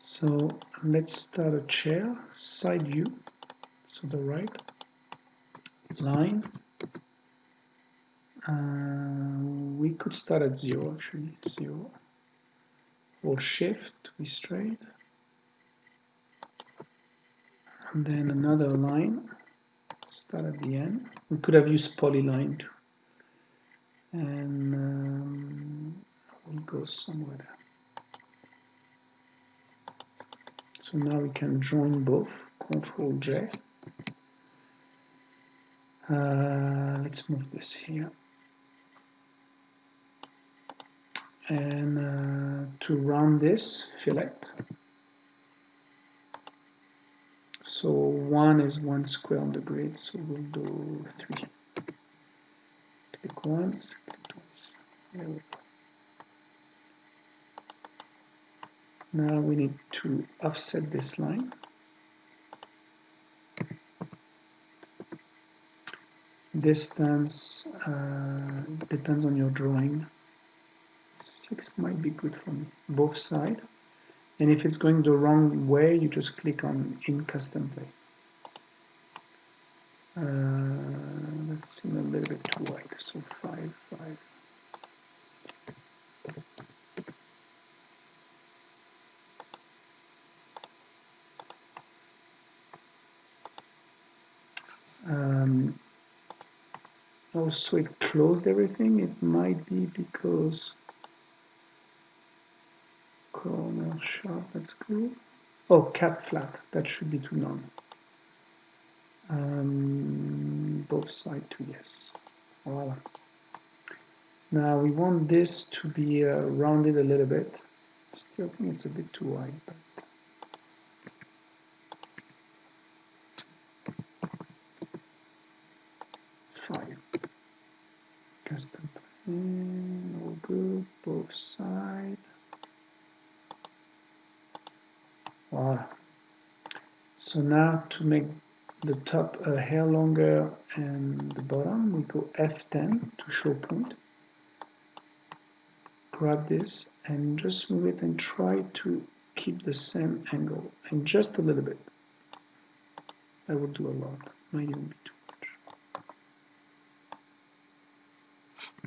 So let's start a chair, side view, so the right line. Uh, we could start at zero actually, zero. Or shift to be straight. And then another line, start at the end. We could have used polyline too. And um, we'll go somewhere there. So now we can join both, Control J. Uh, let's move this here. And uh, to round this, fillet. So one is one square on the grid, so we'll do three. Click once, click twice. Now we need to offset this line. Distance uh, depends on your drawing. 6 might be good from both sides. And if it's going the wrong way, you just click on in custom play. Uh, let's see a little bit too wide, so 5, 5. Also it closed everything. It might be because corner sharp that's cool. Oh cap flat that should be to none. Um, both side to yes. Voila. Now we want this to be uh, rounded a little bit. Still think it's a bit too wide but Plane, all good, both side. Voila. So now to make the top a hair longer and the bottom, we go F10 to show point. Grab this and just move it and try to keep the same angle and just a little bit. That would do a lot, might even be too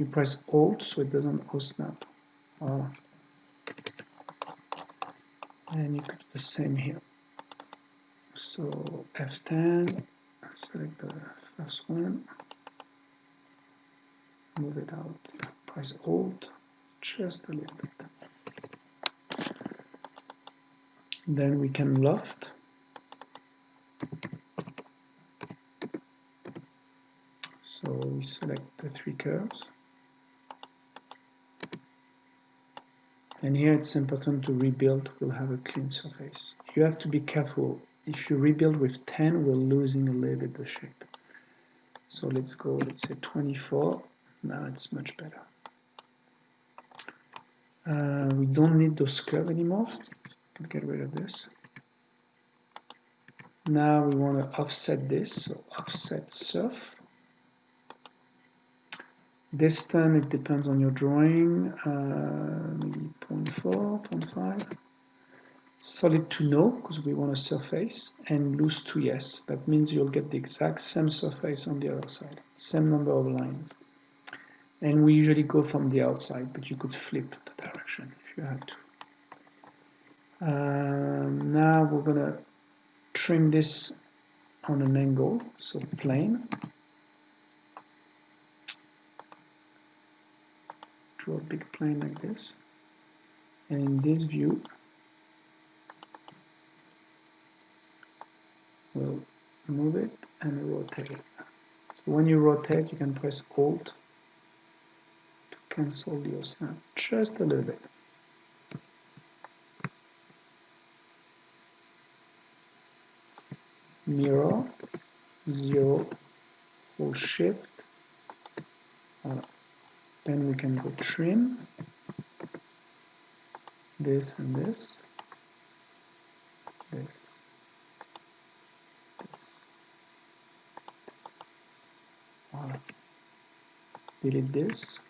you press Alt so it doesn't snap. Voila. Ah. And you could do the same here. So F10, select the first one, move it out, press Alt, just a little bit. Then we can loft. So we select the three curves. And here it's important to rebuild, we'll have a clean surface. You have to be careful. If you rebuild with 10, we're losing a little bit the shape. So let's go, let's say 24. Now it's much better. Uh, we don't need those curves anymore. Can get rid of this. Now we want to offset this, so offset surf. This time it depends on your drawing, uh, maybe 0.4, 0.5. Solid to no, because we want a surface, and loose to yes. That means you'll get the exact same surface on the other side, same number of lines. And we usually go from the outside, but you could flip the direction if you had to. Um, now we're gonna trim this on an angle, so plane. Draw a big plane like this. And in this view we'll move it and rotate. It so when you rotate you can press alt to cancel the snap just a little bit. Mirror zero hold shift voilà then we can go trim this and this this this, delete this.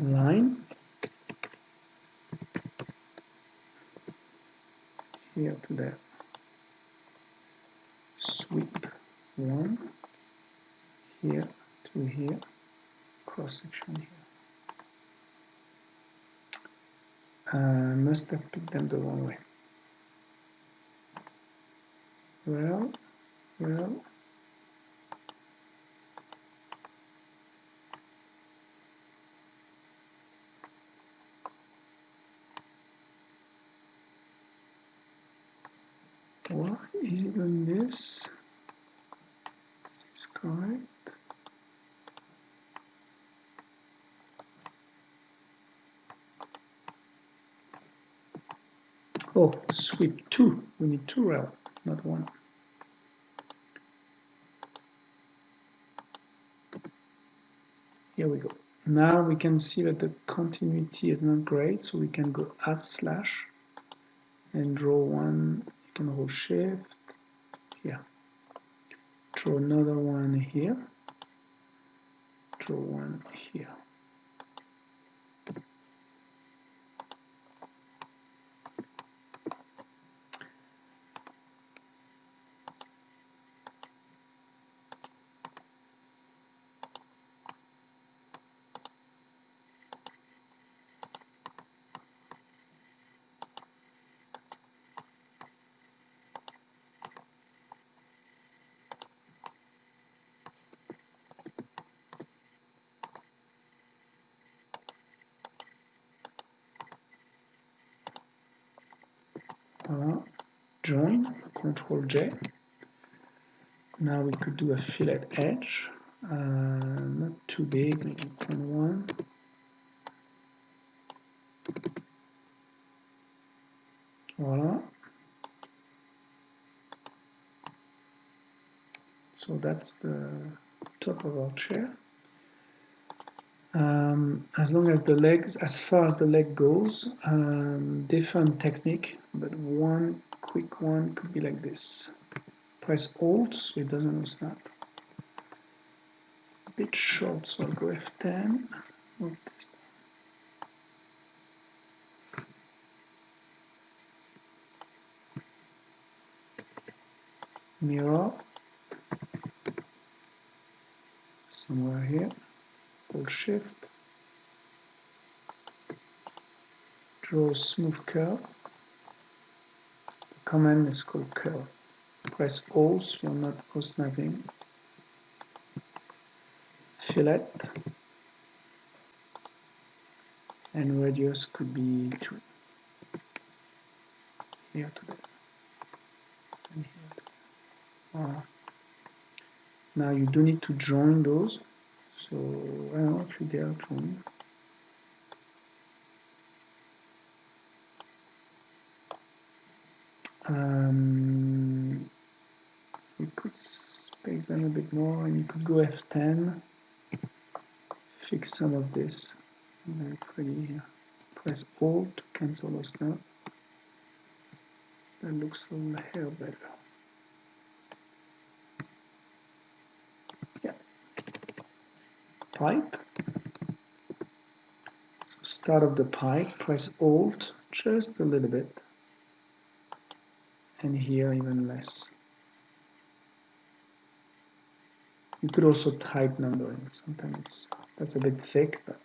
Line. Here to there sweep one here to here cross section here. Uh, must have picked them the wrong way. Well well. Why is it doing this? Is this correct? Oh, sweep two. We need two rail, not one. Here we go. Now we can see that the continuity is not great, so we can go add slash and draw one You can hold shift here draw another one here. Draw one here Join, Control J. Now we could do a fillet edge, uh, not too big, maybe 0.1. Voila. So that's the top of our chair. Um, as long as the legs, as far as the leg goes, um, different technique, but one quick one could be like this. Press Alt so it doesn't snap. It's a bit short, so I'll go F10. Mirror somewhere here hold shift draw a smooth curve command is called curve press alt you're not snapping fillet. And radius could be 2 here to there and here to there. Ah. now you do need to join those. So I don't know actually they are joined um, we could space them a bit more and you could go F10 fix some of this. Very pretty here press Alt to cancel those now that looks a little better. Yeah, pipe. So start of the pipe, press Alt just a little bit, and here even less. You could also type numbering. Sometimes that's a bit thick, but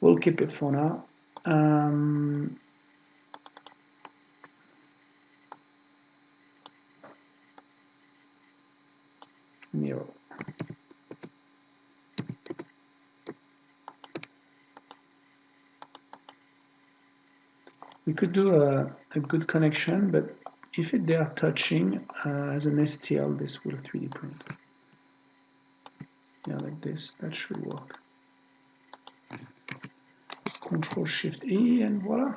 we'll keep it for now. Um, we could do a, a good connection, but if they are touching uh, as an STL, this will 3D print. Yeah, like this, that should work. Control Shift E and voila.